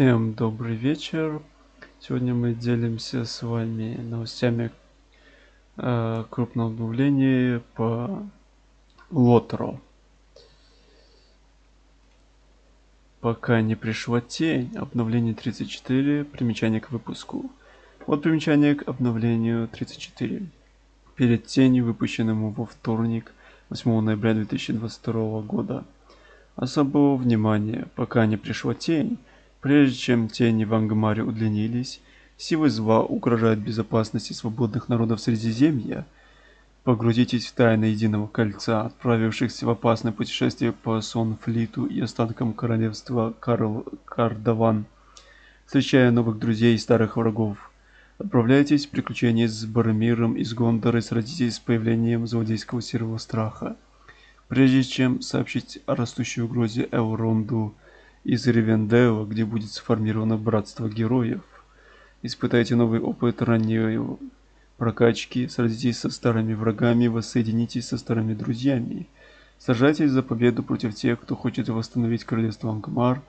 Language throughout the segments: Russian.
Всем добрый вечер. Сегодня мы делимся с вами новостями э, крупного обновления по Лотро. Пока не пришла тень, обновление 34, примечание к выпуску. Вот примечание к обновлению 34. Перед тенью, выпущенному во вторник, 8 ноября 2022 года. Особого внимания, пока не пришла тень, Прежде чем тени в Ангмаре удлинились, силы зла угрожают безопасности свободных народов Средиземья. Погрузитесь в тайны Единого Кольца, отправившихся в опасное путешествие по Сонфлиту и останкам королевства Карл Кардаван, встречая новых друзей и старых врагов. Отправляйтесь в приключения с Бармиром из Гондора и сразитесь с появлением злодейского серого страха. Прежде чем сообщить о растущей угрозе Элронду, из Ривенделла, где будет сформировано братство героев. Испытайте новый опыт ранней прокачки, сразитесь со старыми врагами, воссоединитесь со старыми друзьями. Сражайтесь за победу против тех, кто хочет восстановить королевство Ангмар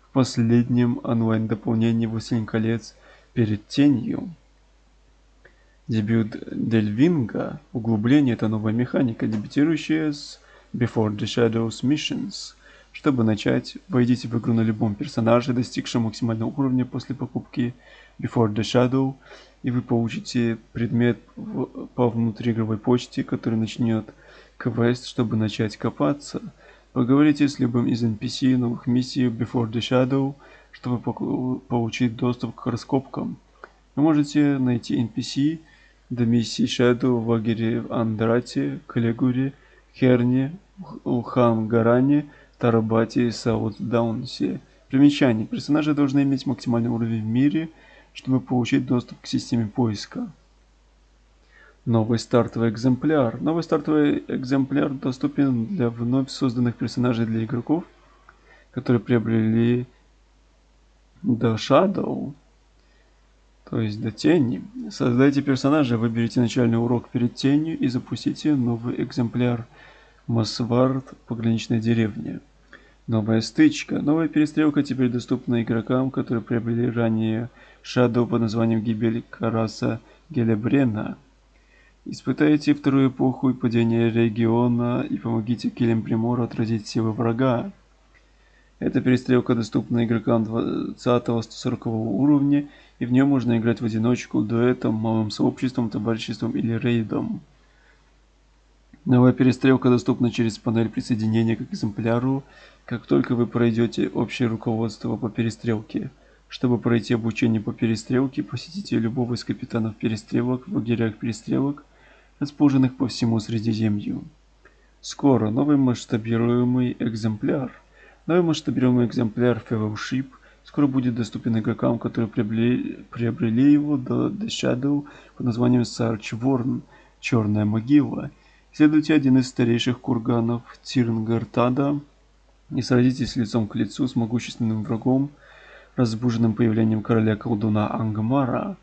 в последнем онлайн-дополнении «Властелин колец» перед тенью. Дебют Дельвинга, углубление – это новая механика, дебютирующая с Before the Shadows Missions – чтобы начать, войдите в игру на любом персонаже, достигшем максимального уровня после покупки Before the Shadow, и вы получите предмет в, по внутриигровой почте, который начнет квест, чтобы начать копаться. Поговорите с любым из NPC новых миссий Before the Shadow, чтобы получить доступ к раскопкам. Вы можете найти NPC до миссии Shadow в лагере в Андрате, Калегуре, Херне, Улхан-Гаране, Тарабати и Саутдаунсе. Примечание. Персонажи должны иметь максимальный уровень в мире, чтобы получить доступ к системе поиска. Новый стартовый экземпляр. Новый стартовый экземпляр доступен для вновь созданных персонажей для игроков, которые приобрели The Shadow, то есть до тени. Создайте персонажа, выберите начальный урок перед тенью и запустите новый экземпляр Масвард пограничная деревня. Новая стычка. Новая перестрелка теперь доступна игрокам, которые приобрели ранее Shadow под названием Гибель Караса Гелебрена. Испытайте вторую эпоху и падение региона и помогите Килем Примору отразить силы врага. Эта перестрелка доступна игрокам 20-140 уровня, и в нее можно играть в одиночку, дуэтом, малым сообществом, товариществом или рейдом. Новая перестрелка доступна через панель присоединения к экземпляру, как только вы пройдете общее руководство по перестрелке. Чтобы пройти обучение по перестрелке, посетите любого из капитанов перестрелок в лагерях перестрелок, расположенных по всему Средиземью. Скоро новый масштабируемый экземпляр. Новый масштабируемый экземпляр Fellowship скоро будет доступен игрокам, которые приобрели, приобрели его до The Shadow под названием Sarch Worn, Черная могила – Следуйте один из старейших курганов Тирнгартада и сразитесь лицом к лицу с могущественным врагом, разбуженным появлением короля-колдуна Ангмара.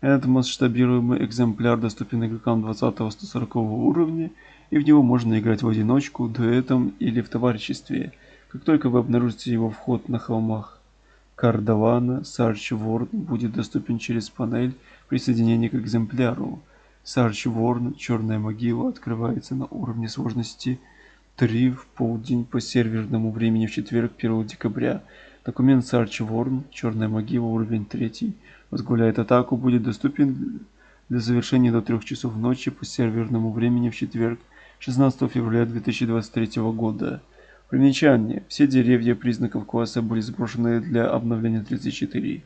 Этот масштабируемый экземпляр доступен игрокам 20-140 уровня, и в него можно играть в одиночку, дуэтом или в товариществе. Как только вы обнаружите его вход на холмах Кардавана, Сарч Ворд будет доступен через панель присоединения к экземпляру. Сарч Ворн, Черная могила, открывается на уровне сложности 3 в полдень по серверному времени в четверг 1 декабря. Документ Сарч Ворн, Черная могила, уровень 3, возглавляет атаку, будет доступен для завершения до 3 часов ночи по серверному времени в четверг 16 февраля 2023 года. Примечание. Все деревья признаков класса были сброшены для обновления 34.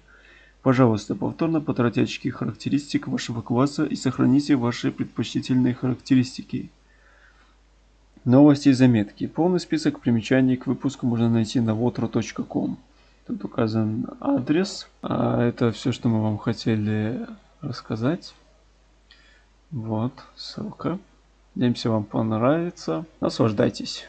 Пожалуйста, повторно потратьте очки характеристик вашего класса и сохраните ваши предпочтительные характеристики. Новости и заметки. Полный список примечаний к выпуску можно найти на votro.com. Тут указан адрес. А это все, что мы вам хотели рассказать. Вот, ссылка. Надеемся, вам понравится. Наслаждайтесь.